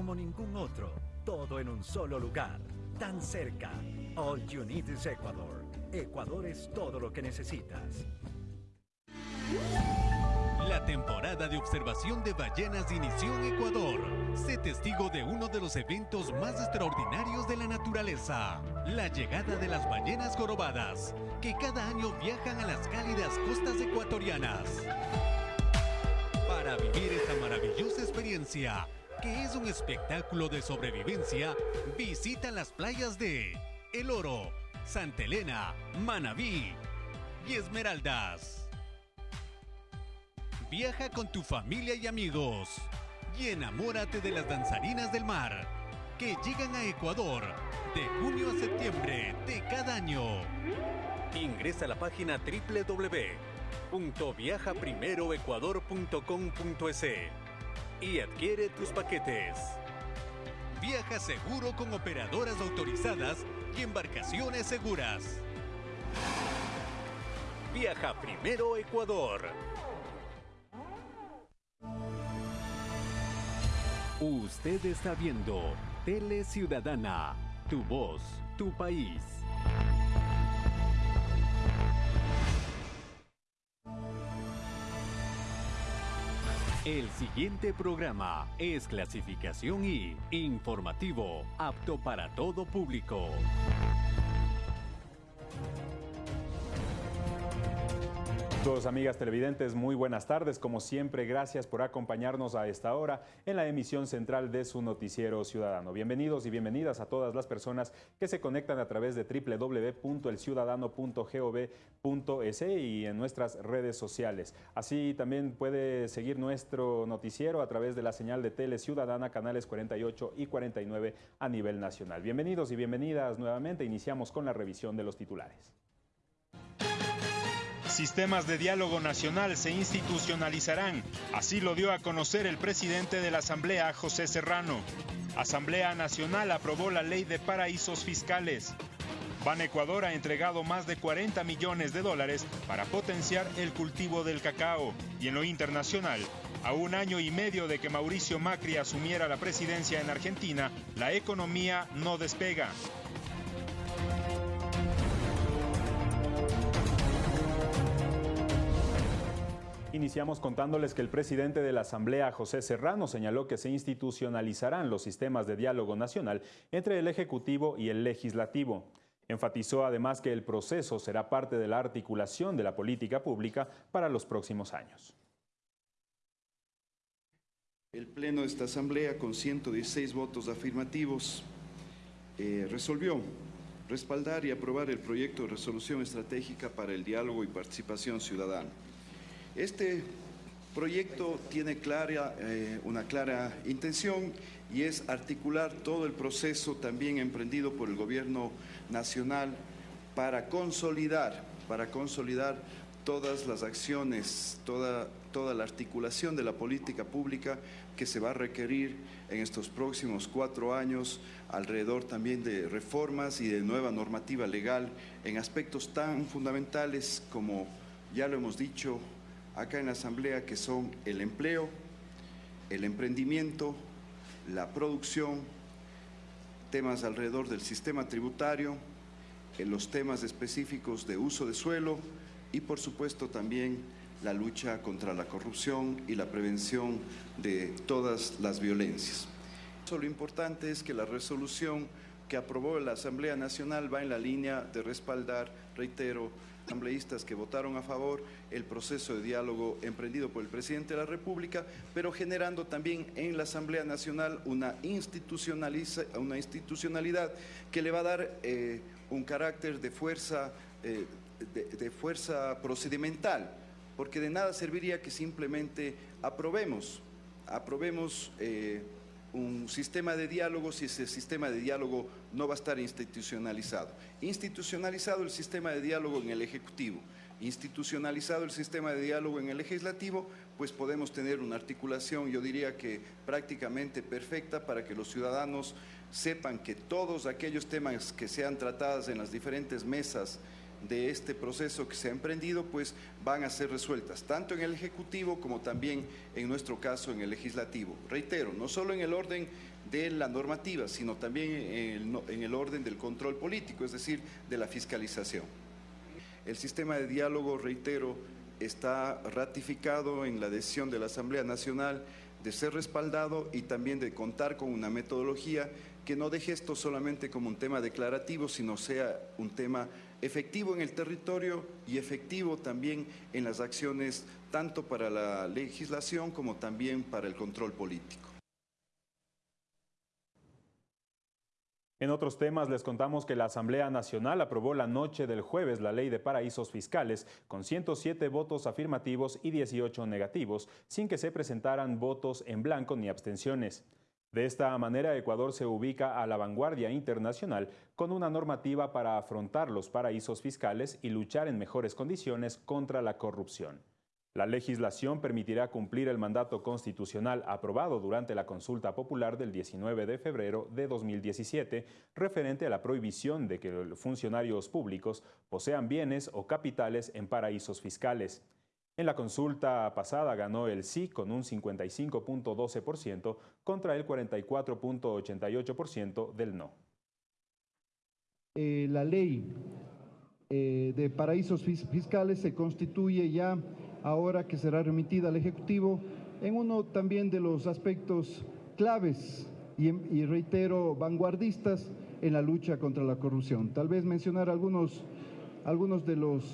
como ningún otro, todo en un solo lugar, tan cerca. All you need is Ecuador. Ecuador es todo lo que necesitas. La temporada de observación de ballenas inició en Ecuador. Sé testigo de uno de los eventos más extraordinarios de la naturaleza, la llegada de las ballenas jorobadas, que cada año viajan a las cálidas costas ecuatorianas. Para vivir esta maravillosa experiencia, que es un espectáculo de sobrevivencia, visita las playas de El Oro, Santa Elena, Manabí y Esmeraldas. Viaja con tu familia y amigos y enamórate de las danzarinas del mar que llegan a Ecuador de junio a septiembre de cada año. Ingresa a la página www.viajaprimeroecuador.com.es y adquiere tus paquetes. Viaja seguro con operadoras autorizadas y embarcaciones seguras. Viaja primero Ecuador. Usted está viendo Tele Ciudadana, tu voz, tu país. El siguiente programa es clasificación y informativo, apto para todo público. Todos amigas televidentes, muy buenas tardes. Como siempre, gracias por acompañarnos a esta hora en la emisión central de su noticiero ciudadano. Bienvenidos y bienvenidas a todas las personas que se conectan a través de www.elciudadano.gov.es y en nuestras redes sociales. Así también puede seguir nuestro noticiero a través de la señal de Tele Ciudadana, canales 48 y 49 a nivel nacional. Bienvenidos y bienvenidas nuevamente. Iniciamos con la revisión de los titulares. Sistemas de diálogo nacional se institucionalizarán, así lo dio a conocer el presidente de la Asamblea, José Serrano. Asamblea Nacional aprobó la ley de paraísos fiscales. Ban Ecuador ha entregado más de 40 millones de dólares para potenciar el cultivo del cacao. Y en lo internacional, a un año y medio de que Mauricio Macri asumiera la presidencia en Argentina, la economía no despega. Iniciamos contándoles que el presidente de la Asamblea, José Serrano, señaló que se institucionalizarán los sistemas de diálogo nacional entre el Ejecutivo y el Legislativo. Enfatizó además que el proceso será parte de la articulación de la política pública para los próximos años. El Pleno de esta Asamblea, con 116 votos afirmativos, eh, resolvió respaldar y aprobar el proyecto de resolución estratégica para el diálogo y participación ciudadana este proyecto tiene clara, eh, una clara intención y es articular todo el proceso también emprendido por el gobierno nacional para consolidar, para consolidar todas las acciones, toda, toda la articulación de la política pública que se va a requerir en estos próximos cuatro años alrededor también de reformas y de nueva normativa legal en aspectos tan fundamentales como, ya lo hemos dicho, acá en la Asamblea que son el empleo, el emprendimiento, la producción, temas alrededor del sistema tributario, en los temas específicos de uso de suelo y por supuesto también la lucha contra la corrupción y la prevención de todas las violencias. Lo importante es que la resolución que aprobó la Asamblea Nacional va en la línea de respaldar, reitero, asambleístas que votaron a favor el proceso de diálogo emprendido por el presidente de la República, pero generando también en la Asamblea Nacional una, una institucionalidad que le va a dar eh, un carácter de fuerza, eh, de, fuerza procedimental, porque de nada serviría que simplemente aprobemos, aprobemos eh, un sistema de diálogo si ese sistema de diálogo no va a estar institucionalizado. Institucionalizado el sistema de diálogo en el Ejecutivo, institucionalizado el sistema de diálogo en el Legislativo, pues podemos tener una articulación, yo diría que prácticamente perfecta para que los ciudadanos sepan que todos aquellos temas que sean tratados en las diferentes mesas de este proceso que se ha emprendido, pues van a ser resueltas, tanto en el Ejecutivo como también en nuestro caso en el Legislativo. Reitero, no solo en el orden de la normativa, sino también en el, orden del control político, es decir, de la fiscalización. El sistema de diálogo, reitero, está ratificado en la decisión de la Asamblea Nacional de ser respaldado y también de contar con una metodología que no deje esto solamente como un tema declarativo, sino sea un tema efectivo en el territorio y efectivo también en las acciones tanto para la legislación como también para el control político. En otros temas les contamos que la Asamblea Nacional aprobó la noche del jueves la ley de paraísos fiscales con 107 votos afirmativos y 18 negativos, sin que se presentaran votos en blanco ni abstenciones. De esta manera, Ecuador se ubica a la vanguardia internacional con una normativa para afrontar los paraísos fiscales y luchar en mejores condiciones contra la corrupción. La legislación permitirá cumplir el mandato constitucional aprobado durante la consulta popular del 19 de febrero de 2017 referente a la prohibición de que los funcionarios públicos posean bienes o capitales en paraísos fiscales. En la consulta pasada ganó el sí con un 55.12% contra el 44.88% del no. Eh, la ley eh, de paraísos fiscales se constituye ya ahora que será remitida al Ejecutivo, en uno también de los aspectos claves y, reitero, vanguardistas en la lucha contra la corrupción. Tal vez mencionar algunos, algunos de los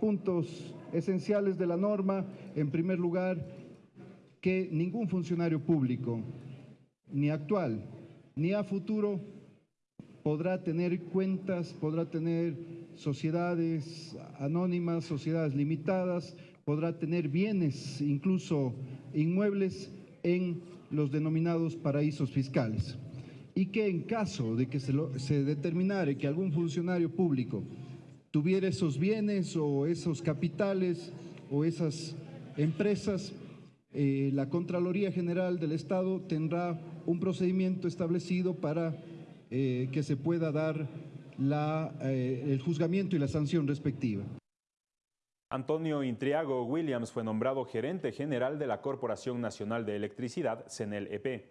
puntos esenciales de la norma. En primer lugar, que ningún funcionario público, ni actual ni a futuro, podrá tener cuentas, podrá tener sociedades anónimas, sociedades limitadas, podrá tener bienes, incluso inmuebles, en los denominados paraísos fiscales. Y que en caso de que se, se determinare que algún funcionario público tuviera esos bienes o esos capitales o esas empresas, eh, la Contraloría General del Estado tendrá un procedimiento establecido para eh, que se pueda dar la, eh, el juzgamiento y la sanción respectiva. Antonio Intriago Williams fue nombrado gerente general de la Corporación Nacional de Electricidad, CENEL-EP.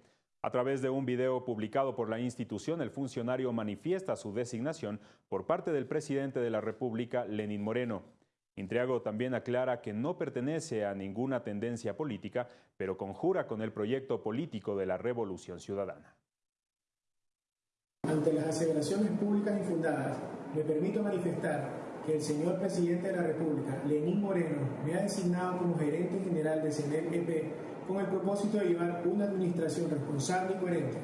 A través de un video publicado por la institución, el funcionario manifiesta su designación por parte del presidente de la República, Lenín Moreno. Intriago también aclara que no pertenece a ninguna tendencia política, pero conjura con el proyecto político de la Revolución Ciudadana. Ante las aseveraciones públicas infundadas, me permito manifestar que el señor presidente de la República, Lenín Moreno, me ha designado como gerente general de CENEL EP con el propósito de llevar una administración responsable y coherente,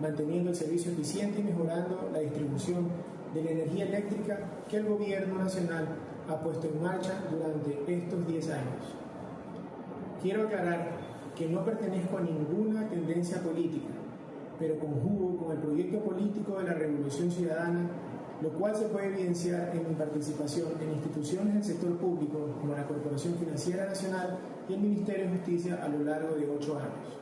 manteniendo el servicio eficiente y mejorando la distribución de la energía eléctrica que el gobierno nacional ha puesto en marcha durante estos 10 años. Quiero aclarar que no pertenezco a ninguna tendencia política, pero conjugo con el proyecto político de la Revolución Ciudadana lo cual se puede evidenciar en mi participación en instituciones del sector público como la Corporación Financiera Nacional y el Ministerio de Justicia a lo largo de ocho años.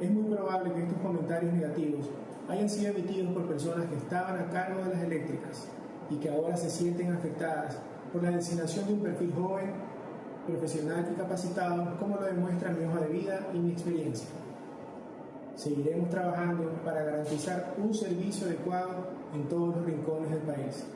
Es muy probable que estos comentarios negativos hayan sido emitidos por personas que estaban a cargo de las eléctricas y que ahora se sienten afectadas por la designación de un perfil joven, profesional y capacitado, como lo demuestra mi hoja de vida y mi experiencia. Seguiremos trabajando para garantizar un servicio adecuado en todos los rincones del país.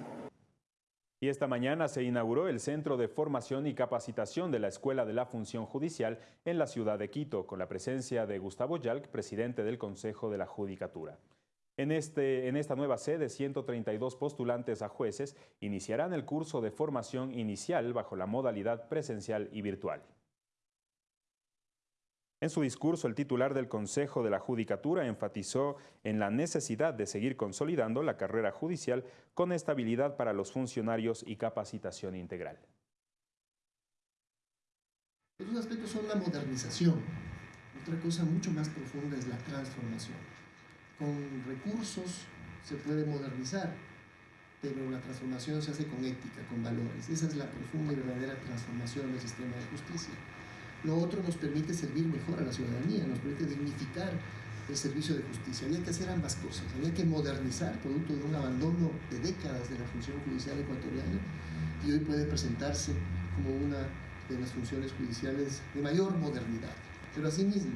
Y esta mañana se inauguró el Centro de Formación y Capacitación de la Escuela de la Función Judicial en la ciudad de Quito, con la presencia de Gustavo Yalc, presidente del Consejo de la Judicatura. En, este, en esta nueva sede, 132 postulantes a jueces iniciarán el curso de formación inicial bajo la modalidad presencial y virtual. En su discurso, el titular del Consejo de la Judicatura enfatizó en la necesidad de seguir consolidando la carrera judicial con estabilidad para los funcionarios y capacitación integral. Los aspectos son la modernización. Otra cosa mucho más profunda es la transformación. Con recursos se puede modernizar, pero la transformación se hace con ética, con valores. Esa es la profunda y verdadera transformación del sistema de justicia. Lo otro nos permite servir mejor a la ciudadanía, nos permite dignificar el servicio de justicia. Había que hacer ambas cosas. Había que modernizar, producto de un abandono de décadas de la función judicial ecuatoriana, y hoy puede presentarse como una de las funciones judiciales de mayor modernidad. Pero asimismo,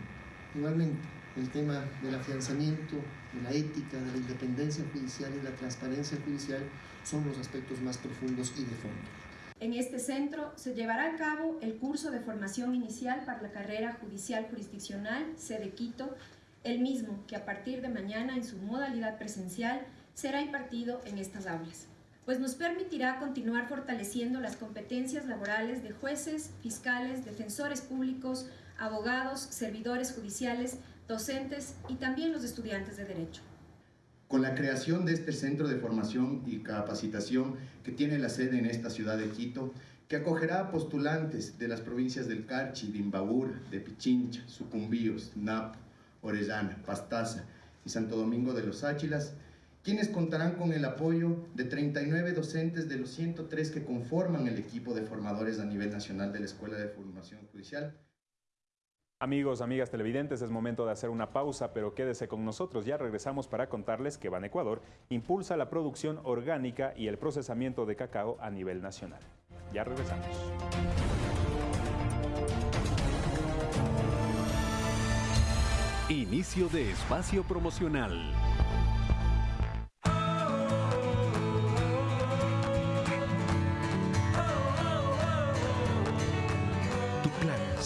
igualmente, el tema del afianzamiento, de la ética, de la independencia judicial y la transparencia judicial son los aspectos más profundos y de fondo. En este centro se llevará a cabo el curso de formación inicial para la carrera judicial jurisdiccional, sede Quito, el mismo que a partir de mañana en su modalidad presencial será impartido en estas aulas, pues nos permitirá continuar fortaleciendo las competencias laborales de jueces, fiscales, defensores públicos, abogados, servidores judiciales, docentes y también los estudiantes de Derecho. Con la creación de este centro de formación y capacitación que tiene la sede en esta ciudad de Quito, que acogerá a postulantes de las provincias del Carchi, de Imbabura, de Pichincha, Sucumbíos, Napo, Orellana, Pastaza y Santo Domingo de los Áchilas, quienes contarán con el apoyo de 39 docentes de los 103 que conforman el equipo de formadores a nivel nacional de la Escuela de Formación Judicial. Amigos, amigas televidentes, es momento de hacer una pausa, pero quédese con nosotros. Ya regresamos para contarles que Ban Ecuador impulsa la producción orgánica y el procesamiento de cacao a nivel nacional. Ya regresamos. Inicio de espacio promocional.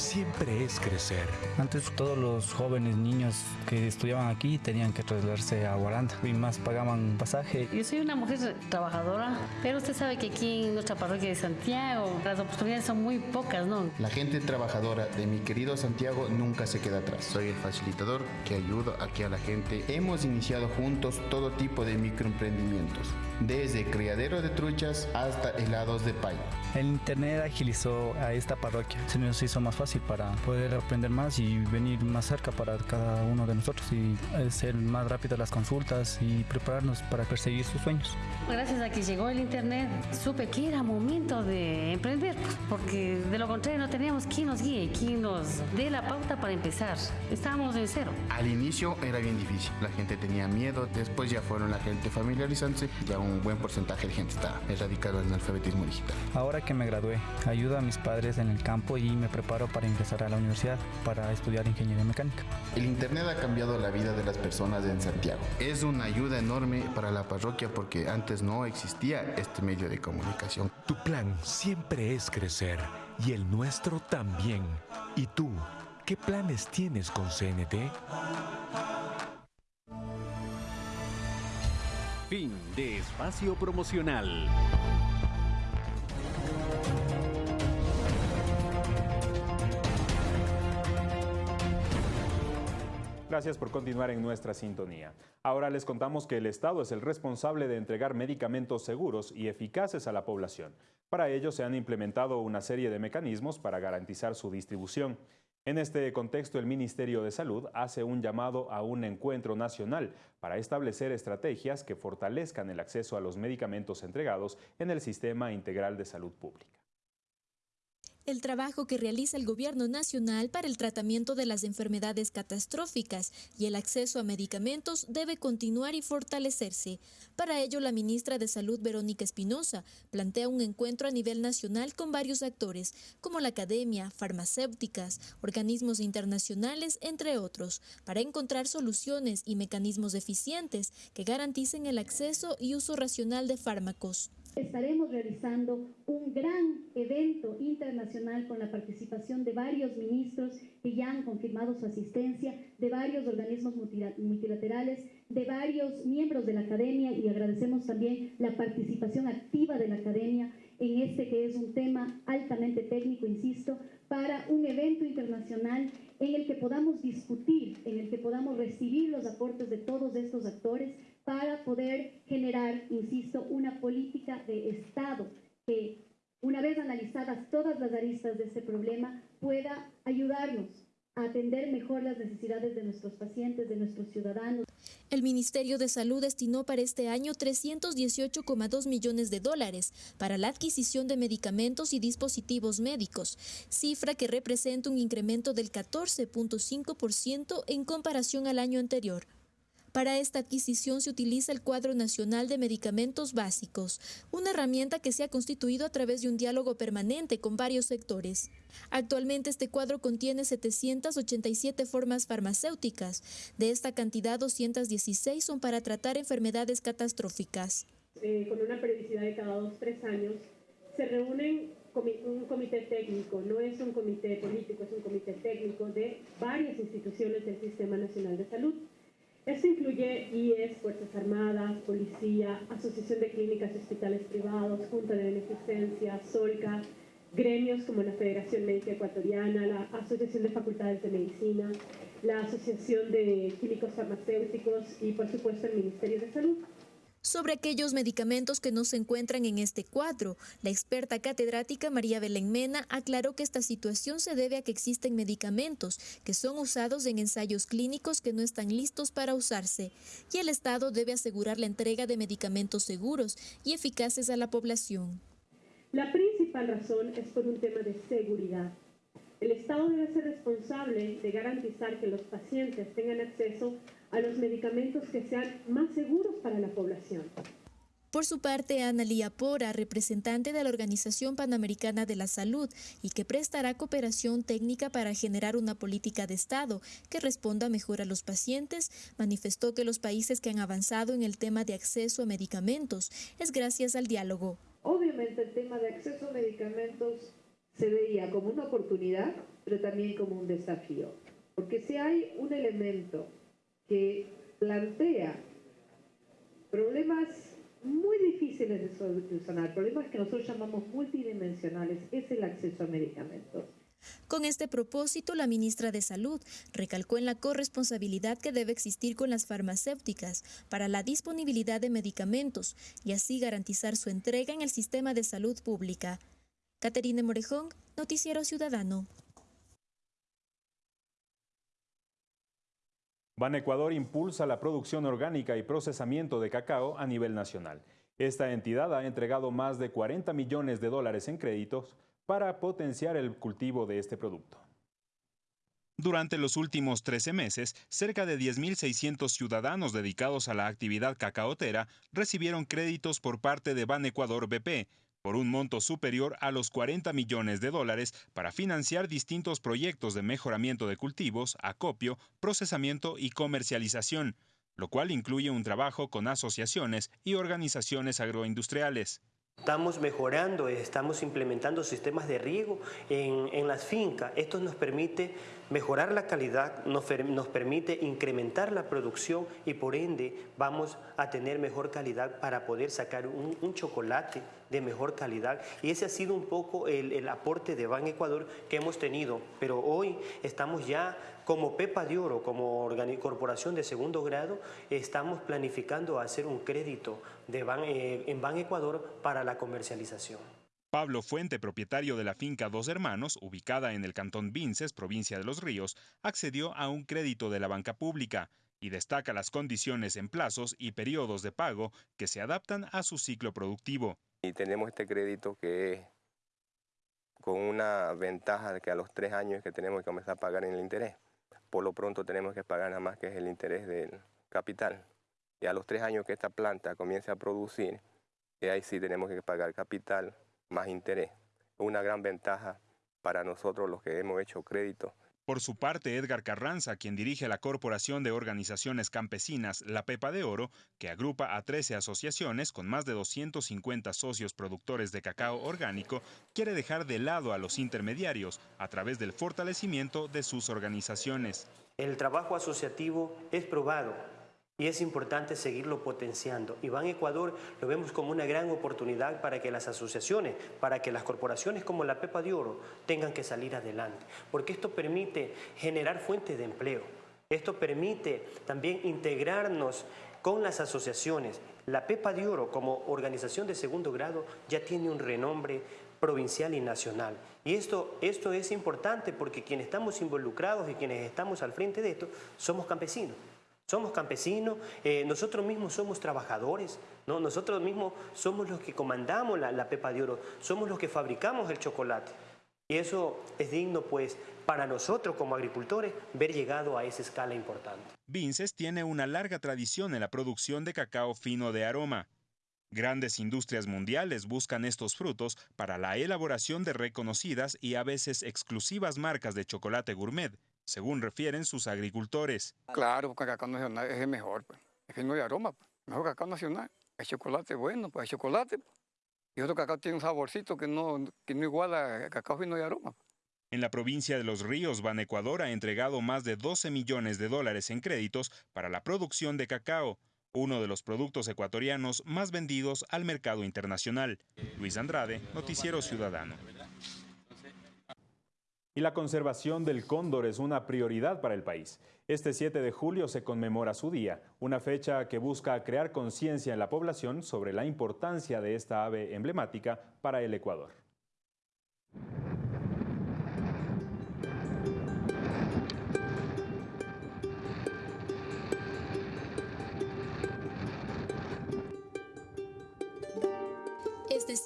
Siempre es crecer. Antes todos los jóvenes niños que estudiaban aquí tenían que trasladarse a Guaranda y más pagaban pasaje. Yo soy una mujer trabajadora, pero usted sabe que aquí en nuestra parroquia de Santiago las oportunidades son muy pocas, ¿no? La gente trabajadora de mi querido Santiago nunca se queda atrás. Soy el facilitador que ayuda aquí a la gente. Hemos iniciado juntos todo tipo de microemprendimientos, desde criadero de truchas hasta helados de payo. El internet agilizó a esta parroquia, se nos hizo más fácil para poder aprender más y venir más cerca para cada uno de nosotros y hacer más rápidas las consultas y prepararnos para perseguir sus sueños. Gracias a que llegó el internet, supe que era momento de emprender, porque de lo contrario no teníamos quien nos guíe, quien nos dé la pauta para empezar. Estábamos en cero. Al inicio era bien difícil, la gente tenía miedo, después ya fueron la gente familiarizándose, ya un buen porcentaje de gente está erradicado en el alfabetismo digital. Ahora que me gradué, ayudo a mis padres en el campo y me preparo para ingresar a la universidad para estudiar ingeniería mecánica. El Internet ha cambiado la vida de las personas en Santiago. Es una ayuda enorme para la parroquia porque antes no existía este medio de comunicación. Tu plan siempre es crecer y el nuestro también. ¿Y tú? ¿Qué planes tienes con CNT? Fin de espacio promocional. Gracias por continuar en nuestra sintonía. Ahora les contamos que el Estado es el responsable de entregar medicamentos seguros y eficaces a la población. Para ello se han implementado una serie de mecanismos para garantizar su distribución. En este contexto, el Ministerio de Salud hace un llamado a un encuentro nacional para establecer estrategias que fortalezcan el acceso a los medicamentos entregados en el Sistema Integral de Salud Pública el trabajo que realiza el Gobierno Nacional para el tratamiento de las enfermedades catastróficas y el acceso a medicamentos debe continuar y fortalecerse. Para ello, la ministra de Salud, Verónica Espinosa, plantea un encuentro a nivel nacional con varios actores, como la academia, farmacéuticas, organismos internacionales, entre otros, para encontrar soluciones y mecanismos eficientes que garanticen el acceso y uso racional de fármacos. Estaremos realizando un gran evento internacional con la participación de varios ministros que ya han confirmado su asistencia, de varios organismos multilaterales, de varios miembros de la academia y agradecemos también la participación activa de la academia en este que es un tema altamente técnico, insisto, para un evento internacional en el que podamos discutir, en el que podamos recibir los aportes de todos estos actores para poder generar, insisto, una política de Estado que, una vez analizadas todas las aristas de este problema, pueda ayudarnos a atender mejor las necesidades de nuestros pacientes, de nuestros ciudadanos. El Ministerio de Salud destinó para este año 318,2 millones de dólares para la adquisición de medicamentos y dispositivos médicos, cifra que representa un incremento del 14.5% en comparación al año anterior. Para esta adquisición se utiliza el Cuadro Nacional de Medicamentos Básicos, una herramienta que se ha constituido a través de un diálogo permanente con varios sectores. Actualmente este cuadro contiene 787 formas farmacéuticas. De esta cantidad, 216 son para tratar enfermedades catastróficas. Eh, con una periodicidad de cada dos, tres años, se reúnen un comité técnico, no es un comité político, es un comité técnico de varias instituciones del Sistema Nacional de Salud. Esto incluye IES, Fuerzas Armadas, Policía, Asociación de Clínicas y Hospitales Privados, Junta de Beneficencia, SOLCA, gremios como la Federación Médica Ecuatoriana, la Asociación de Facultades de Medicina, la Asociación de Químicos Farmacéuticos y, por supuesto, el Ministerio de Salud. Sobre aquellos medicamentos que no se encuentran en este cuadro, la experta catedrática María Belén Mena aclaró que esta situación se debe a que existen medicamentos que son usados en ensayos clínicos que no están listos para usarse y el Estado debe asegurar la entrega de medicamentos seguros y eficaces a la población. La principal razón es por un tema de seguridad. El Estado debe ser responsable de garantizar que los pacientes tengan acceso a los medicamentos que sean más seguros para la población. Por su parte, Ana Lía Pora, representante de la Organización Panamericana de la Salud y que prestará cooperación técnica para generar una política de Estado que responda mejor a los pacientes, manifestó que los países que han avanzado en el tema de acceso a medicamentos es gracias al diálogo. Obviamente el tema de acceso a medicamentos se veía como una oportunidad, pero también como un desafío. Porque si hay un elemento que plantea problemas muy difíciles de solucionar, problemas que nosotros llamamos multidimensionales, es el acceso a medicamentos. Con este propósito, la ministra de Salud recalcó en la corresponsabilidad que debe existir con las farmacéuticas para la disponibilidad de medicamentos y así garantizar su entrega en el sistema de salud pública. Caterine Morejón, Noticiero Ciudadano. Ban Ecuador impulsa la producción orgánica y procesamiento de cacao a nivel nacional. Esta entidad ha entregado más de 40 millones de dólares en créditos para potenciar el cultivo de este producto. Durante los últimos 13 meses, cerca de 10.600 ciudadanos dedicados a la actividad cacaotera recibieron créditos por parte de Ban Ecuador BP, por un monto superior a los 40 millones de dólares para financiar distintos proyectos de mejoramiento de cultivos, acopio, procesamiento y comercialización, lo cual incluye un trabajo con asociaciones y organizaciones agroindustriales. Estamos mejorando, estamos implementando sistemas de riego en, las fincas. Esto nos permite mejorar la calidad, nos, permite incrementar la producción y por ende vamos a tener mejor calidad para poder sacar un, chocolate de mejor calidad. Y ese ha sido un poco el, el aporte de Ban Ecuador que hemos tenido. Pero hoy estamos ya como Pepa de Oro, como corporación de segundo grado, estamos planificando hacer un crédito de eh, en Ban Ecuador para la comercialización. Pablo Fuente, propietario de la finca Dos Hermanos, ubicada en el cantón Vinces, provincia de Los Ríos, accedió a un crédito de la banca pública y destaca las condiciones en plazos y periodos de pago que se adaptan a su ciclo productivo. Y tenemos este crédito que es con una ventaja de que a los tres años que tenemos que comenzar a pagar en el interés por lo pronto tenemos que pagar nada más que es el interés del capital. Y a los tres años que esta planta comience a producir, y ahí sí tenemos que pagar capital más interés. Una gran ventaja para nosotros los que hemos hecho crédito por su parte, Edgar Carranza, quien dirige la Corporación de Organizaciones Campesinas La Pepa de Oro, que agrupa a 13 asociaciones con más de 250 socios productores de cacao orgánico, quiere dejar de lado a los intermediarios a través del fortalecimiento de sus organizaciones. El trabajo asociativo es probado y es importante seguirlo potenciando. Y Ban Ecuador lo vemos como una gran oportunidad para que las asociaciones, para que las corporaciones como la Pepa de Oro tengan que salir adelante, porque esto permite generar fuentes de empleo. Esto permite también integrarnos con las asociaciones. La Pepa de Oro como organización de segundo grado ya tiene un renombre provincial y nacional. Y esto, esto es importante porque quienes estamos involucrados y quienes estamos al frente de esto somos campesinos. Somos campesinos, eh, nosotros mismos somos trabajadores, ¿no? nosotros mismos somos los que comandamos la, pepa de oro, somos los que fabricamos el chocolate. Y eso es digno, pues, para nosotros como agricultores, ver llegado a esa escala importante. Vinces tiene una larga tradición en la producción de cacao fino de aroma. Grandes industrias mundiales buscan estos frutos para la elaboración de reconocidas y a veces exclusivas marcas de chocolate gourmet, según refieren sus agricultores. Claro, porque el cacao nacional es el mejor, pues. es fino de aroma, pues. mejor cacao nacional. El chocolate bueno, pues el chocolate. Pues. Y otro cacao tiene un saborcito que no, que no iguala el cacao fino de aroma. Pues. En la provincia de Los Ríos, Ban Ecuador ha entregado más de 12 millones de dólares en créditos para la producción de cacao, uno de los productos ecuatorianos más vendidos al mercado internacional. Luis Andrade, Noticiero Ciudadano. Y la conservación del cóndor es una prioridad para el país. Este 7 de julio se conmemora su día, una fecha que busca crear conciencia en la población sobre la importancia de esta ave emblemática para el Ecuador.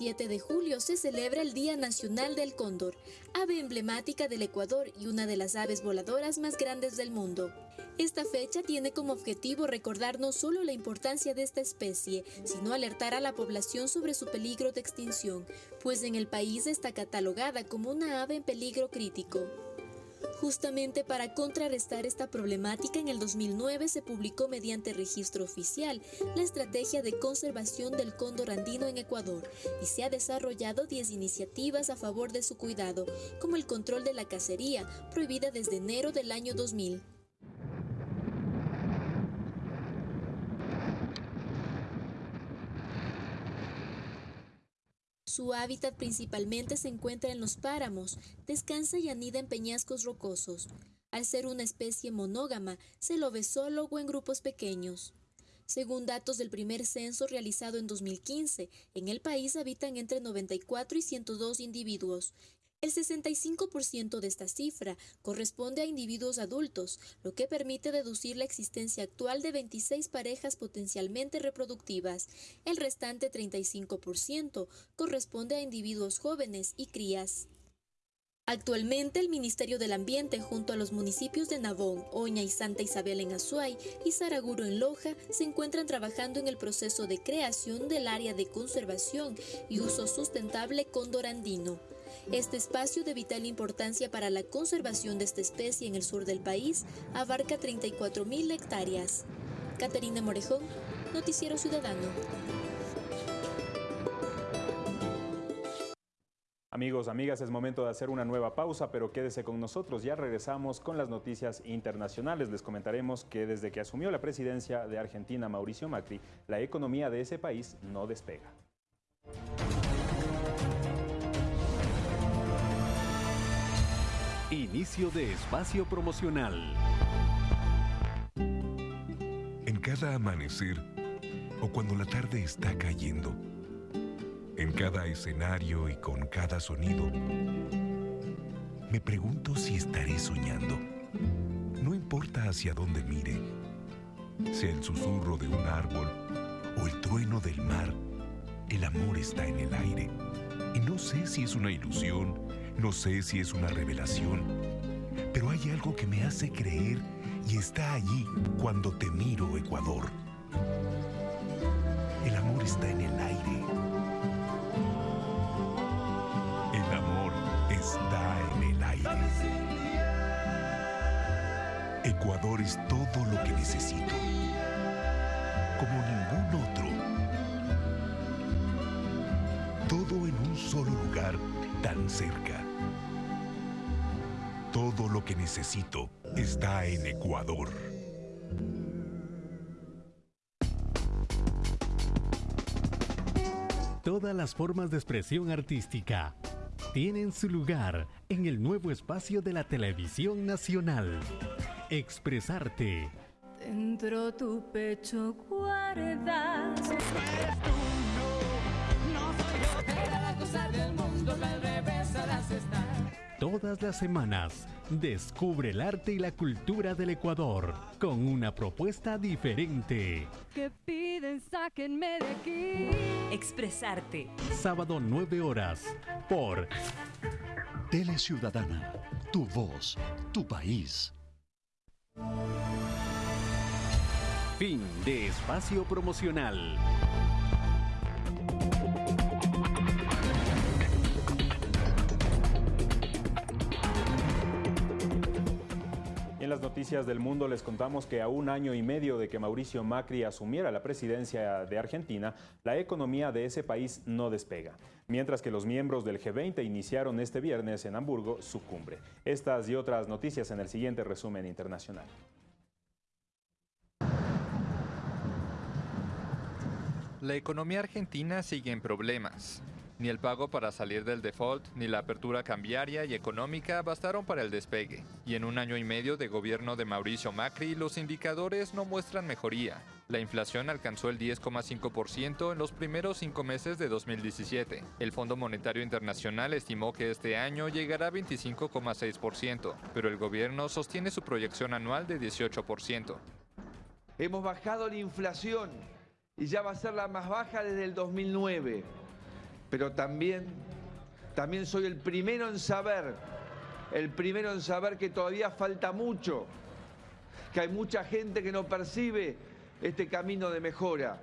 7 de julio se celebra el Día Nacional del Cóndor, ave emblemática del Ecuador y una de las aves voladoras más grandes del mundo. Esta fecha tiene como objetivo recordar no solo la importancia de esta especie, sino alertar a la población sobre su peligro de extinción, pues en el país está catalogada como una ave en peligro crítico. Justamente para contrarrestar esta problemática, en el 2009 se publicó mediante registro oficial la Estrategia de Conservación del Cóndor Andino en Ecuador y se ha desarrollado 10 iniciativas a favor de su cuidado, como el control de la cacería, prohibida desde enero del año 2000. Su hábitat principalmente se encuentra en los páramos, descansa y anida en peñascos rocosos. Al ser una especie monógama, se lo ve solo o en grupos pequeños. Según datos del primer censo realizado en 2015, en el país habitan entre 94 y 102 individuos, el 65% de esta cifra corresponde a individuos adultos, lo que permite deducir la existencia actual de 26 parejas potencialmente reproductivas. El restante 35% corresponde a individuos jóvenes y crías. Actualmente el Ministerio del Ambiente junto a los municipios de Navón, Oña y Santa Isabel en Azuay y Saraguro en Loja se encuentran trabajando en el proceso de creación del área de conservación y uso sustentable condorandino. Este espacio de vital importancia para la conservación de esta especie en el sur del país abarca 34.000 hectáreas. Caterina Morejón, Noticiero Ciudadano. Amigos, amigas, es momento de hacer una nueva pausa, pero quédese con nosotros. Ya regresamos con las noticias internacionales. Les comentaremos que desde que asumió la presidencia de Argentina Mauricio Macri, la economía de ese país no despega. Inicio de espacio promocional. En cada amanecer o cuando la tarde está cayendo, en cada escenario y con cada sonido, me pregunto si estaré soñando. No importa hacia dónde mire, sea el susurro de un árbol o el trueno del mar, el amor está en el aire. Y no sé si es una ilusión no sé si es una revelación, pero hay algo que me hace creer y está allí cuando te miro, Ecuador. El amor está en el aire. El amor está en el aire. Ecuador es todo lo que necesito, como ningún otro. Todo en un solo lugar tan cerca. Todo lo que necesito está en Ecuador. Todas las formas de expresión artística tienen su lugar en el nuevo espacio de la televisión nacional. Expresarte. Dentro tu pecho guardas. Todas las semanas, descubre el arte y la cultura del Ecuador con una propuesta diferente. Que piden, sáquenme de aquí. Expresarte. Sábado 9 horas por Tele Ciudadana, tu voz, tu país. Fin de espacio promocional. Las noticias del mundo les contamos que a un año y medio de que Mauricio Macri asumiera la presidencia de Argentina, la economía de ese país no despega, mientras que los miembros del G20 iniciaron este viernes en Hamburgo su cumbre. Estas y otras noticias en el siguiente resumen internacional. La economía argentina sigue en problemas. Ni el pago para salir del default, ni la apertura cambiaria y económica bastaron para el despegue. Y en un año y medio de gobierno de Mauricio Macri, los indicadores no muestran mejoría. La inflación alcanzó el 10,5% en los primeros cinco meses de 2017. El Fondo Monetario Internacional estimó que este año llegará a 25,6%, pero el gobierno sostiene su proyección anual de 18%. Hemos bajado la inflación y ya va a ser la más baja desde el 2009 pero también, también soy el primero en saber, el primero en saber que todavía falta mucho, que hay mucha gente que no percibe este camino de mejora.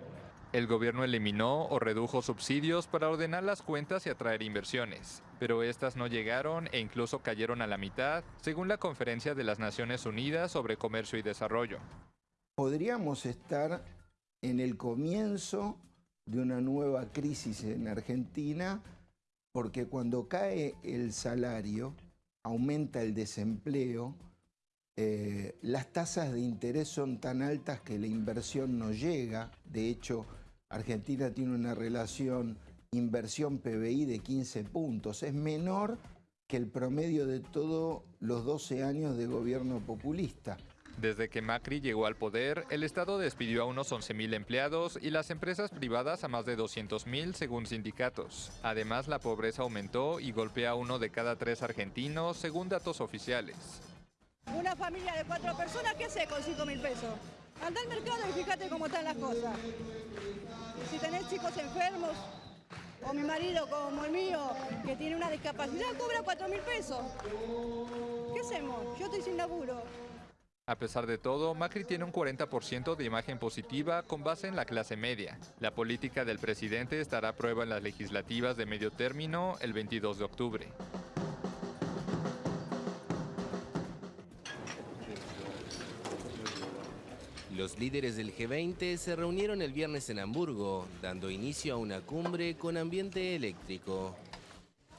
El gobierno eliminó o redujo subsidios para ordenar las cuentas y atraer inversiones, pero estas no llegaron e incluso cayeron a la mitad, según la Conferencia de las Naciones Unidas sobre Comercio y Desarrollo. Podríamos estar en el comienzo de una nueva crisis en Argentina, porque cuando cae el salario, aumenta el desempleo, eh, las tasas de interés son tan altas que la inversión no llega. De hecho, Argentina tiene una relación inversión PBI de 15 puntos. Es menor que el promedio de todos los 12 años de gobierno populista. Desde que Macri llegó al poder, el Estado despidió a unos 11.000 empleados y las empresas privadas a más de 200.000 según sindicatos. Además, la pobreza aumentó y golpea a uno de cada tres argentinos según datos oficiales. Una familia de cuatro personas, ¿qué hace con 5 mil pesos? Anda al mercado y fíjate cómo están las cosas. Si tenés chicos enfermos, o mi marido como el mío, que tiene una discapacidad, cobra 4 mil pesos. ¿Qué hacemos? Yo estoy sin laburo. A pesar de todo, Macri tiene un 40% de imagen positiva con base en la clase media. La política del presidente estará a prueba en las legislativas de medio término el 22 de octubre. Los líderes del G20 se reunieron el viernes en Hamburgo, dando inicio a una cumbre con ambiente eléctrico.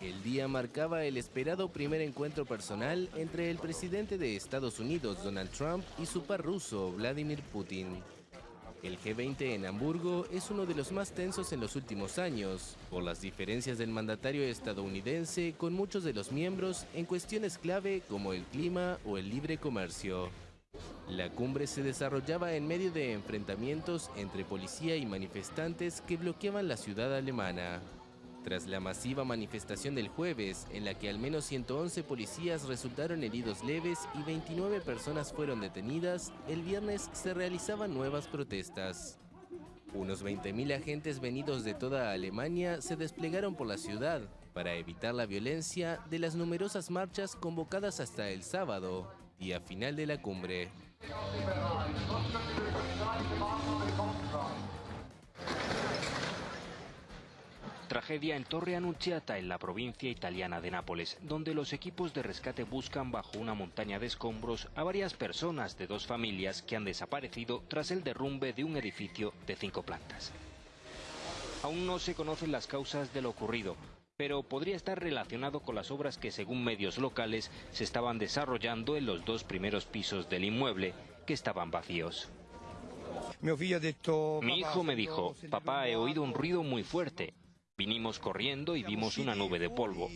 El día marcaba el esperado primer encuentro personal entre el presidente de Estados Unidos, Donald Trump, y su par ruso, Vladimir Putin. El G20 en Hamburgo es uno de los más tensos en los últimos años, por las diferencias del mandatario estadounidense con muchos de los miembros en cuestiones clave como el clima o el libre comercio. La cumbre se desarrollaba en medio de enfrentamientos entre policía y manifestantes que bloqueaban la ciudad alemana. Tras la masiva manifestación del jueves, en la que al menos 111 policías resultaron heridos leves y 29 personas fueron detenidas, el viernes se realizaban nuevas protestas. Unos 20.000 agentes venidos de toda Alemania se desplegaron por la ciudad para evitar la violencia de las numerosas marchas convocadas hasta el sábado, día final de la cumbre. Tragedia en Torre Annunziata, en la provincia italiana de Nápoles, donde los equipos de rescate buscan bajo una montaña de escombros a varias personas de dos familias que han desaparecido tras el derrumbe de un edificio de cinco plantas. Aún no se conocen las causas de lo ocurrido, pero podría estar relacionado con las obras que, según medios locales, se estaban desarrollando en los dos primeros pisos del inmueble que estaban vacíos. Mi hijo me dijo, papá, he oído un ruido muy fuerte. Vinimos corriendo y vimos una nube de polvo.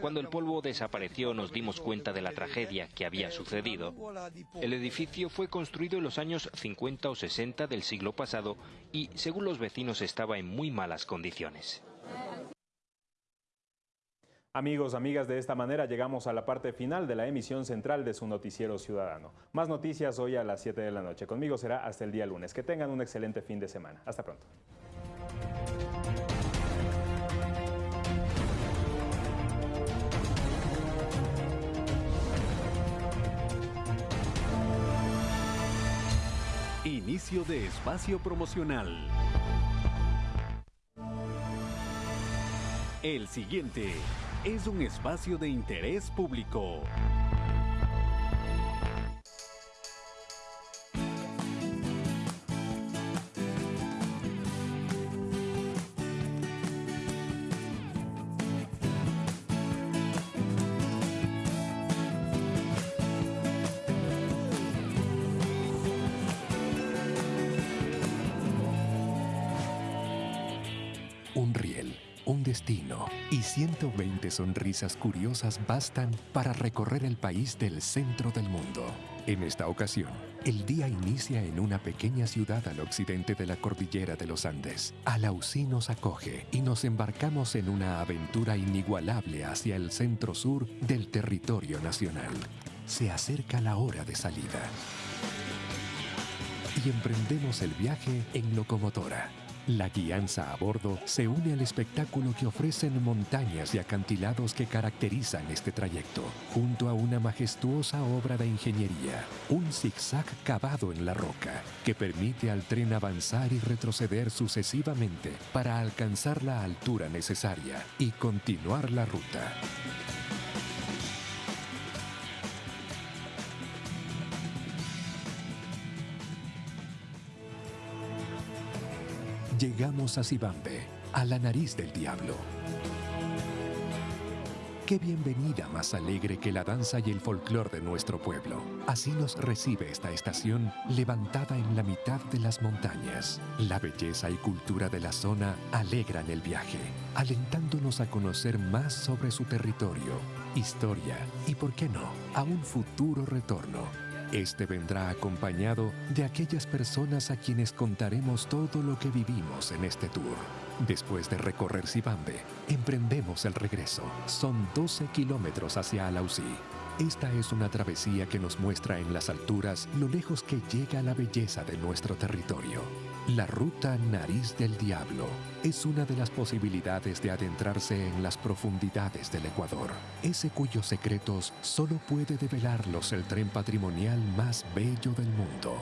Cuando el polvo desapareció nos dimos cuenta de la tragedia que había sucedido. El edificio fue construido en los años 50 o 60 del siglo pasado y, según los vecinos, estaba en muy malas condiciones. Amigos, amigas, de esta manera llegamos a la parte final de la emisión central de su noticiero ciudadano. Más noticias hoy a las 7 de la noche. Conmigo será hasta el día lunes. Que tengan un excelente fin de semana. Hasta pronto. Inicio de espacio promocional. El siguiente es un espacio de interés público. Un riel, un destino y 120 sonrisas curiosas bastan para recorrer el país del centro del mundo. En esta ocasión, el día inicia en una pequeña ciudad al occidente de la cordillera de los Andes. Alausí nos acoge y nos embarcamos en una aventura inigualable hacia el centro sur del territorio nacional. Se acerca la hora de salida. Y emprendemos el viaje en locomotora. La guianza a bordo se une al espectáculo que ofrecen montañas y acantilados que caracterizan este trayecto, junto a una majestuosa obra de ingeniería, un zigzag cavado en la roca, que permite al tren avanzar y retroceder sucesivamente para alcanzar la altura necesaria y continuar la ruta. Llegamos a Sibambe, a la nariz del diablo. Qué bienvenida más alegre que la danza y el folclor de nuestro pueblo. Así nos recibe esta estación levantada en la mitad de las montañas. La belleza y cultura de la zona alegran el viaje, alentándonos a conocer más sobre su territorio, historia y, por qué no, a un futuro retorno. Este vendrá acompañado de aquellas personas a quienes contaremos todo lo que vivimos en este tour. Después de recorrer Sibambe, emprendemos el regreso. Son 12 kilómetros hacia Alausí. Esta es una travesía que nos muestra en las alturas lo lejos que llega la belleza de nuestro territorio. La ruta Nariz del Diablo es una de las posibilidades de adentrarse en las profundidades del Ecuador, ese cuyos secretos solo puede develarlos el tren patrimonial más bello del mundo.